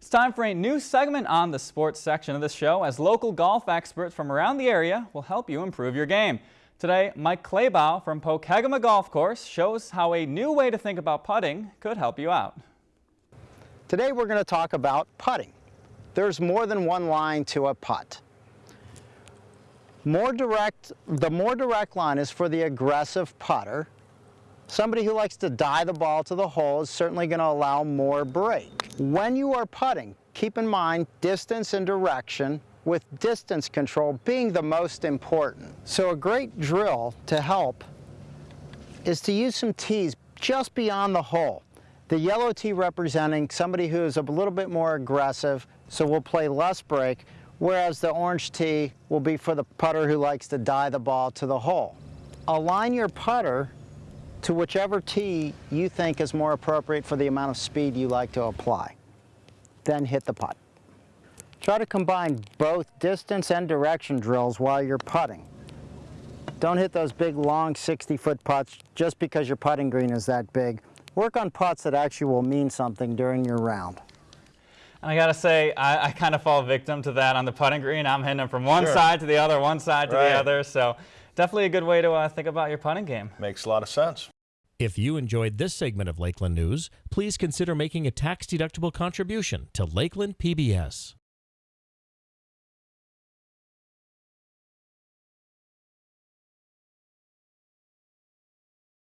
It's time for a new segment on the sports section of the show as local golf experts from around the area will help you improve your game. Today, Mike Claybaugh from Pokegama Golf Course shows how a new way to think about putting could help you out. Today we're going to talk about putting. There's more than one line to a putt. More direct, the more direct line is for the aggressive putter. Somebody who likes to die the ball to the hole is certainly going to allow more break. When you are putting, keep in mind distance and direction with distance control being the most important. So a great drill to help is to use some tees just beyond the hole. The yellow tee representing somebody who is a little bit more aggressive, so will play less break, whereas the orange tee will be for the putter who likes to die the ball to the hole. Align your putter to whichever tee you think is more appropriate for the amount of speed you like to apply. Then hit the putt. Try to combine both distance and direction drills while you're putting. Don't hit those big long 60 foot putts just because your putting green is that big. Work on putts that actually will mean something during your round. And I gotta say, I, I kind of fall victim to that on the putting green. I'm hitting them from one Sure. side to the other, one side to Right. the other. So definitely a good way to uh, think about your putting game. Makes a lot of sense. If you enjoyed this segment of Lakeland News, please consider making a tax-deductible contribution to Lakeland PBS.